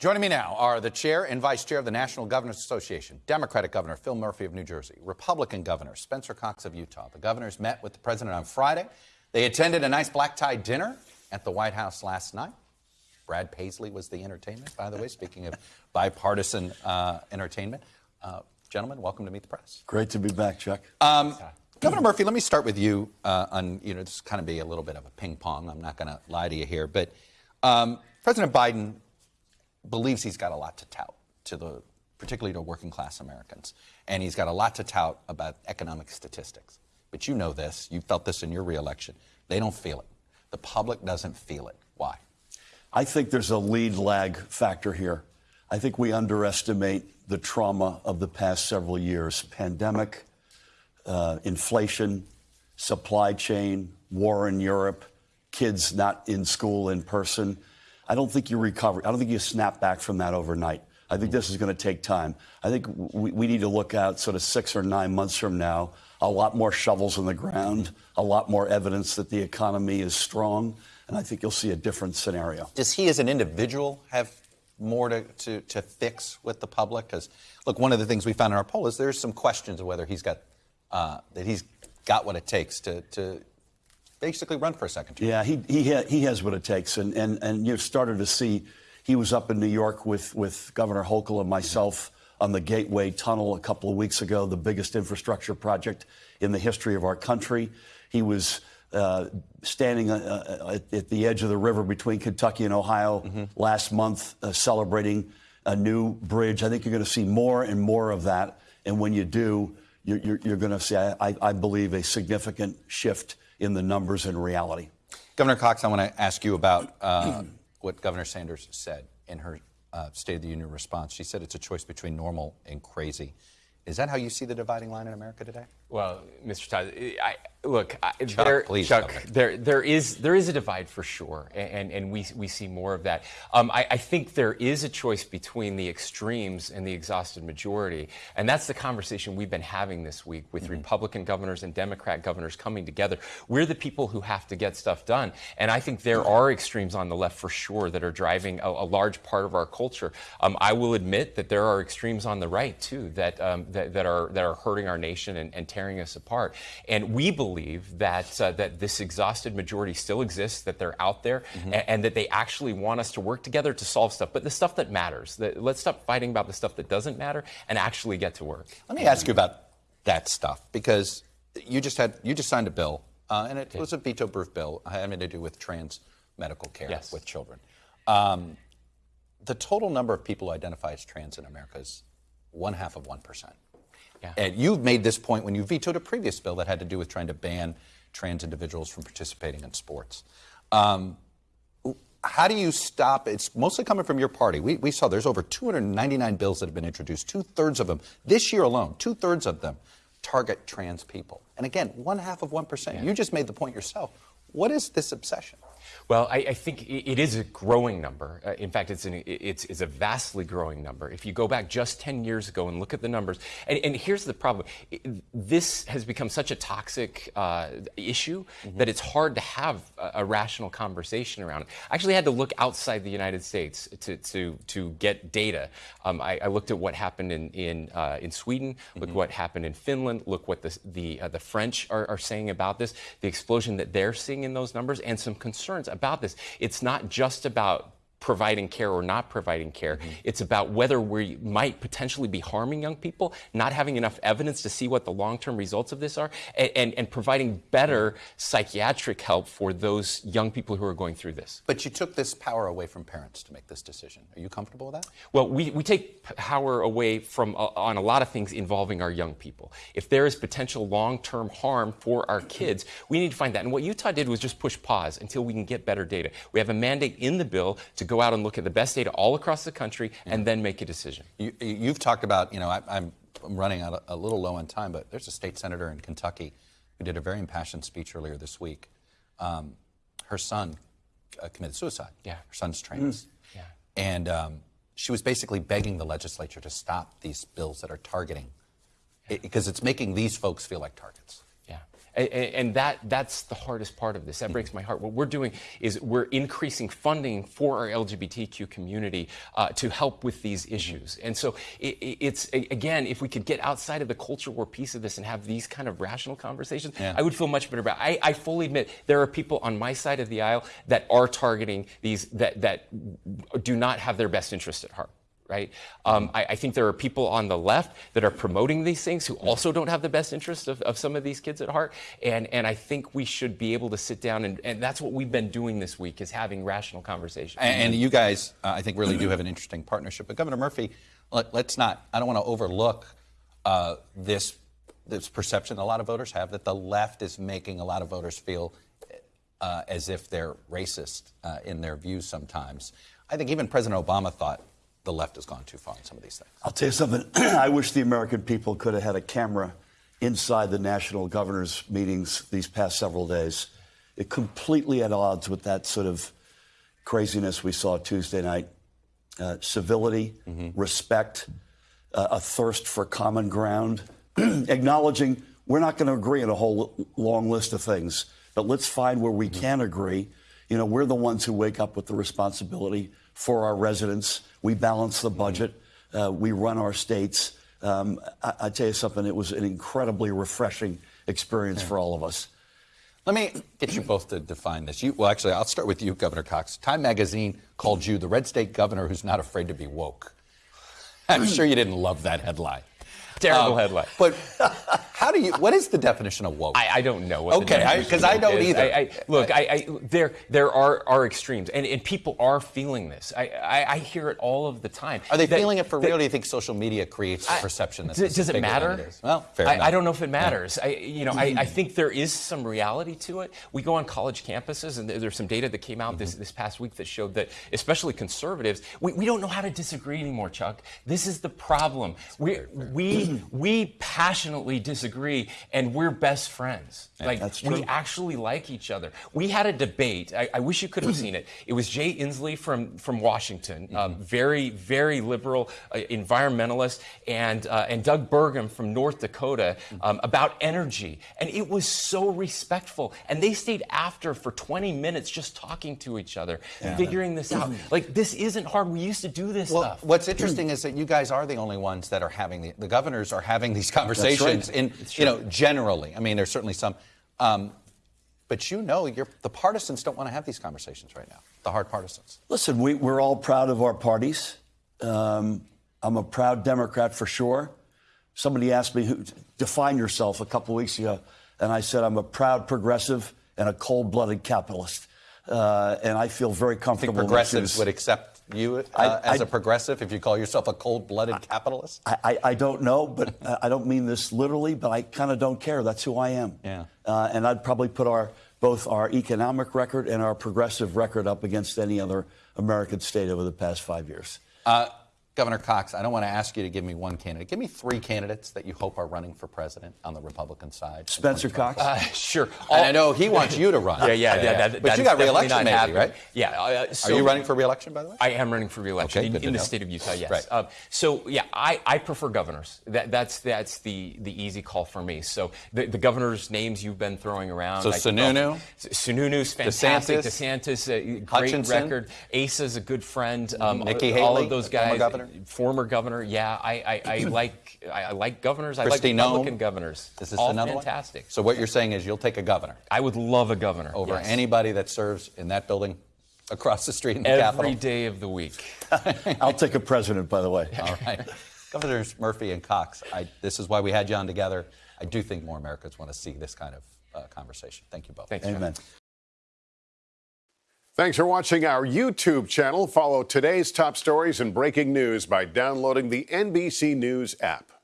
Joining me now are the chair and vice chair of the National Governors Association, Democratic Governor Phil Murphy of New Jersey, Republican Governor Spencer Cox of Utah. The governors met with the president on Friday. They attended a nice black tie dinner at the White House last night. Brad Paisley was the entertainment, by the way, speaking of bipartisan uh, entertainment. Uh, gentlemen, welcome to Meet the Press. Great to be back, Chuck. Um, Governor Murphy, let me start with you uh, on, you know, this kind of be a little bit of a ping pong. I'm not going to lie to you here, but um, President Biden believes he's got a lot to tout to the, particularly to working class Americans, and he's got a lot to tout about economic statistics. But you know this, you felt this in your reelection. They don't feel it. The public doesn't feel it. Why? I think there's a lead lag factor here. I think we underestimate the trauma of the past several years pandemic, uh, inflation, supply chain, war in Europe, kids not in school in person. I don't think you recover. I don't think you snap back from that overnight. I think this is going to take time. I think we, we need to look out sort of six or nine months from now, a lot more shovels in the ground, a lot more evidence that the economy is strong, and I think you'll see a different scenario. Does he, as an individual, have more to, to, to fix with the public? Because, look, one of the things we found in our poll is there's some questions of whether he's got uh, that he's got what it takes to, to basically run for a second term. Yeah, he, he, ha- he has what it takes. And, and, and you've started to see, he was up in New York with, with Governor Hochul and myself on the Gateway Tunnel a couple of weeks ago, the biggest infrastructure project in the history of our country. He was uh, standing uh, uh, at, at, the edge of the river between Kentucky and Ohio mm-hmm. last month, uh, celebrating a new bridge. I think you're going to see more and more of that. And when you do, you're, you're, you're going to see, I, I, believe, a significant shift in the numbers and reality. Governor Cox, I want to ask you about uh, what Governor Sanders said in her uh, State of the Union response. She said it's a choice between normal and crazy. Is that how you see the dividing line in America today? Well, Mr. Todd, I, look, Chuck, there, please, Chuck, there, there is there is a divide for sure, and and we we see more of that. Um, I, I, think there is a choice between the extremes and the exhausted majority, and that's the conversation we've been having this week with mm-hmm. Republican governors and Democrat governors coming together. We're the people who have to get stuff done, and I think there are extremes on the left for sure that are driving a, a large part of our culture. Um, I will admit that there are extremes on the right too that um, that, that, are that are hurting our nation and, and tearing us apart, and we believe believe that uh, that this exhausted majority still exists, that they're out there, mm-hmm. and, and, that they actually want us to work together to solve stuff. But the stuff that matters, that, let's stop fighting about the stuff that doesn't matter and actually get to work. Let me ask you about that stuff because you just had you just signed a bill, uh, and it was a veto-proof bill having to do with trans medical care yes. with children. Um, the total number of people who identify as trans in America is one half of one percent. Yeah. And you've made this point when you vetoed a previous bill that had to do with trying to ban trans individuals from participating in sports. Um, how do you stop? It's mostly coming from your party. We, we saw there's over 299 bills that have been introduced. Two thirds of them, this year alone, two thirds of them target trans people. And again, one half of 1%. Yeah. You just made the point yourself. What is this obsession? Well, I, I think it is a growing number. Uh, in fact, it's, an, it's, it's, a vastly growing number. If you go back just 10 years ago and look at the numbers, and, and here's the problem this has become such a toxic uh, issue mm-hmm. that it's hard to have a, a, rational conversation around it. I actually had to look outside the United States to, to, to get data. Um, I, I, looked at what happened in, in, uh, in Sweden, look mm-hmm. what happened in Finland, look what the, the, uh, the French are, are saying about this, the explosion that they're seeing in those numbers, and some concerns about this. It's not just about providing care or not providing care. Mm-hmm. It's about whether we might potentially be harming young people, not having enough evidence to see what the long term results of this are, and, and, and, providing better psychiatric help for those young people who are going through this. But you took this power away from parents to make this decision. Are you comfortable with that? Well, we, we take power away from uh, on a lot of things involving our young people. If there is potential long term harm for our kids, we need to find that. And what Utah did was just push pause until we can get better data. We have a mandate in the bill to go out and look at the best data all across the country and then make a decision. You, have talked about, you know, I, am running out a, a little low on time, but there's a state senator in Kentucky who did a very impassioned speech earlier this week. Um, her son uh, committed suicide. Yeah. Her son's trans. Mm. Yeah. And um, she was basically begging the legislature to stop these bills that are targeting, because it, it's making these folks feel like targets. Yeah. A- a- And that that's the hardest part of this. That breaks my heart. What we're doing is we're increasing funding for our LGBTQ community uh, to help with these issues. And so it, it- it's again, if we could get outside of the culture war piece of this and have these kind of rational conversations, Yeah. I would feel much better about. It. I, I fully admit there are people on my side of the aisle that are targeting these that that do not have their best interest at heart right? Um, I, I think there are people on the left that are promoting these things who also don't have the best interest of, of some of these kids at heart. And, and I think we should be able to sit down and, and that's what we've been doing this week is having rational conversations. And, and you guys, uh, I think, really do have an interesting partnership. But Governor Murphy, let, us not. I don't want to overlook uh, this this perception a lot of voters have that the left is making a lot of voters feel uh, as if they're racist uh, in their views sometimes. I think even President Obama thought the left has gone too far in some of these things. I'll tell you something. I wish the American people could have had a camera inside the national governors' meetings these past several days. It completely at odds with that sort of craziness we saw Tuesday night. Uh, civility, respect, uh, a thirst for common ground, acknowledging we're not going to agree on a whole long list of things, but let's find where we can agree. You know, we're the ones who wake up with the responsibility for our residents. We balance the budget. Uh, we run our states. Um, I, I tell you something, it was an incredibly refreshing experience for all of us. Let me get you both to define this. You, well, actually, I'll start with you, Governor Cox. Time magazine called you the red state governor who's not afraid to be woke. I'm sure you didn't love that headline. Terrible Um, headline. But how do you? What is the definition of woke? I, I don't know. What Okay, I- I don't is. either. I, I, look, I, I, there there are, are extremes, and, and people are feeling this. I, I, I hear it all of the time. Are they That- feeling it for that- real? Do you think social media creates the perception that Does, this is does it matter? it? Well, fair I, enough. I don't know if it matters. I, you know, I, I hmm. think there is some reality to it. We go on college campuses, and there's some data that came out this, hmm. this past week that showed that, especially conservatives, we, we don't know how to disagree anymore, Chuck. This is the problem. We we we passionately disagree, and we're best friends. Like That's we actually like each other. We had a debate. I, I wish you could have seen it. It was Jay Inslee from from Washington, uh, very very liberal uh, environmentalist, and uh, and Doug Burgum from North Dakota um, about energy, and it was so respectful. And they stayed after for 20 minutes just talking to each other, figuring this out. Like this isn't hard. We used to do this Well, stuff. what's interesting is that you guys are the only ones that are having the, the governors are having these conversations in, you know, generally. I mean, there's certainly some, um, but you know, you're, the partisans don't want to have these conversations right now. The hard partisans. Listen, we, we're all proud of our parties. Um, I'm a proud Democrat for sure. Somebody asked me, who, define yourself a couple weeks ago, and I said, I'm a proud progressive and a cold blooded capitalist. Uh, and I feel very comfortable. I think comfortable. in progressives would accept you uh, I- as I- a progressive if you call yourself a cold-blooded capitalist. I, I, I don't know, but uh, I don't mean this literally, but I kind of don't care. That's who I am. Yeah. Uh, and I'd probably put our both our economic record and our progressive record up against any other American state over the past five years. Uh, Governor Cox, I don't want to ask you to give me one candidate. Give me three candidates that you hope are running for president on the Republican side. Spencer Cox. Uh, sure. And I know he wants you to run. Yeah, yeah, yeah. that- but that you got definitely reelection, not maybe, happening. right? Yeah. uh, Are you running for reelection, by the way? I am running for reelection Okay, in, in the state of Utah. Yes. Right. Um, so yeah, I, I prefer governors. That, that's that's the the easy call for me. So the, the governors' names you've been throwing around. So I- Sununu? S- Sununu's fantastic. DeSantis? DeSantis, a great Hutchinson? record. Asa's a good friend. Um, Nikki all Haley, of those the former guys. Governor? Former governor. Yeah, I I, I like I, I like governors. I Kristi like Republican Noem? governors. Is this all another fantastic. one? So what you're saying is you'll take a governor I would love a governor over yes. anybody that serves in that building across the street in the every Capitol? day of the week. I'll take a president, by the way. All right. Governors Murphy and Cox, I, this is why we had you on together. I do think more Americans want to see this kind of uh, conversation. Thank you both. Thanks. John. Thanks for watching our YouTube channel. Follow today's top stories and breaking news by downloading the NBC News app.